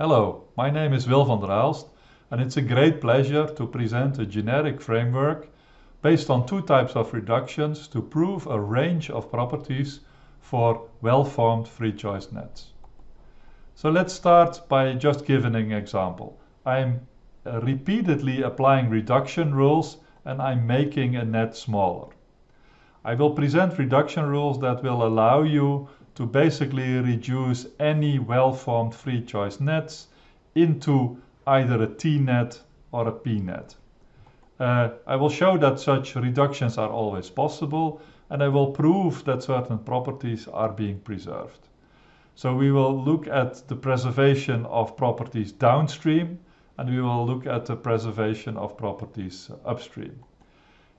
Hello, my name is Wil van der Aalst and it's a great pleasure to present a generic framework based on two types of reductions to prove a range of properties for well-formed free choice nets. So let's start by just giving an example. I'm uh, repeatedly applying reduction rules and I'm making a net smaller. I will present reduction rules that will allow you to basically reduce any well-formed free choice nets into either a T-net or a P-net. Uh, I will show that such reductions are always possible and I will prove that certain properties are being preserved. So we will look at the preservation of properties downstream and we will look at the preservation of properties upstream.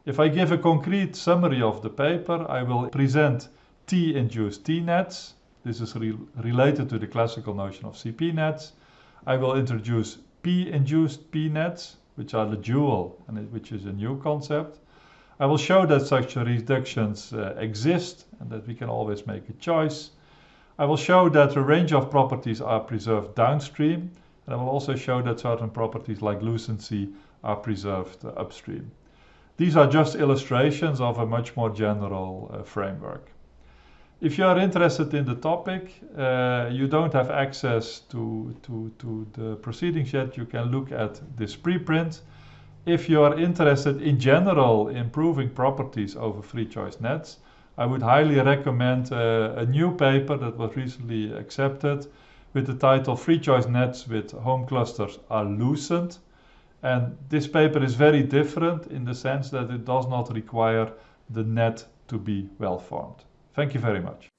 If I give a concrete summary of the paper, I will present T-induced T-nets. This is re related to the classical notion of CP nets. I will introduce P-induced P-nets, which are the dual and which is a new concept. I will show that such reductions uh, exist and that we can always make a choice. I will show that a range of properties are preserved downstream and I will also show that certain properties like lucency are preserved uh, upstream. These are just illustrations of a much more general uh, framework. If you are interested in the topic, uh, you don't have access to, to, to the proceedings yet, you can look at this preprint. If you are interested in general improving properties over free choice nets, I would highly recommend uh, a new paper that was recently accepted with the title Free Choice Nets with Home Clusters are Lucent. And this paper is very different in the sense that it does not require the net to be well formed. Thank you very much.